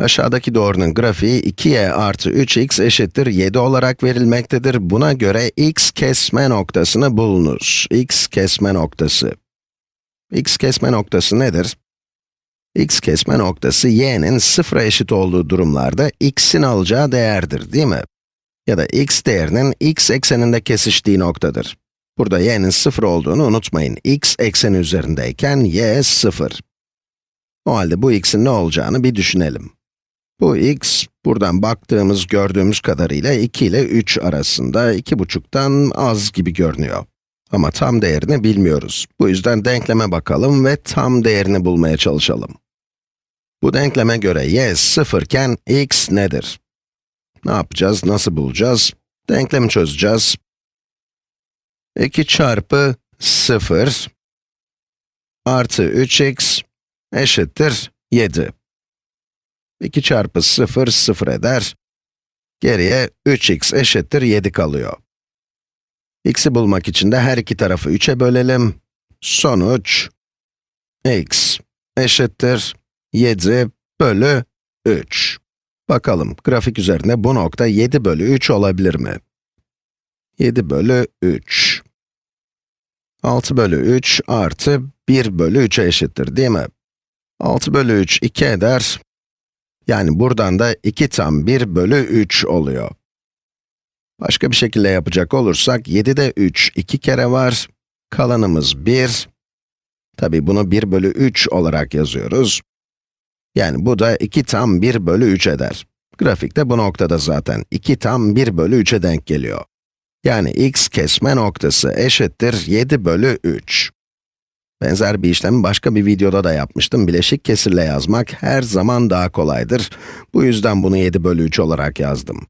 Aşağıdaki doğrunun grafiği 2y artı 3x eşittir 7 olarak verilmektedir. Buna göre x kesme noktasını bulunuz. x kesme noktası. x kesme noktası nedir? x kesme noktası y'nin sıfıra eşit olduğu durumlarda x'in alacağı değerdir, değil mi? Ya da x değerinin x ekseninde kesiştiği noktadır. Burada y'nin sıfır olduğunu unutmayın. x ekseni üzerindeyken y sıfır. O halde bu x'in ne olacağını bir düşünelim. Bu x, buradan baktığımız, gördüğümüz kadarıyla 2 ile 3 arasında, 2,5'tan az gibi görünüyor. Ama tam değerini bilmiyoruz. Bu yüzden denkleme bakalım ve tam değerini bulmaya çalışalım. Bu denkleme göre y 0 iken x nedir? Ne yapacağız, nasıl bulacağız? Denklemi çözeceğiz. 2 çarpı 0 artı 3x eşittir 7. 2 çarpı 0, 0 eder. Geriye 3x eşittir 7 kalıyor. x'i bulmak için de her iki tarafı 3'e bölelim. Sonuç, x eşittir 7 bölü 3. Bakalım, grafik üzerinde bu nokta 7 bölü 3 olabilir mi? 7 bölü 3. 6 bölü 3 artı 1 bölü 3'e eşittir, değil mi? 6 bölü 3, 2 eder. Yani buradan da 2 tam 1 bölü 3 oluyor. Başka bir şekilde yapacak olursak, 7'de 3 2 kere var. Kalanımız 1. Tabi bunu 1 bölü 3 olarak yazıyoruz. Yani bu da 2 tam 1 bölü 3 eder. Grafikte bu noktada zaten 2 tam 1 bölü 3'e denk geliyor. Yani x kesme noktası eşittir 7 bölü 3. Benzer bir işlemi başka bir videoda da yapmıştım. Bileşik kesirle yazmak her zaman daha kolaydır. Bu yüzden bunu 7 bölü 3 olarak yazdım.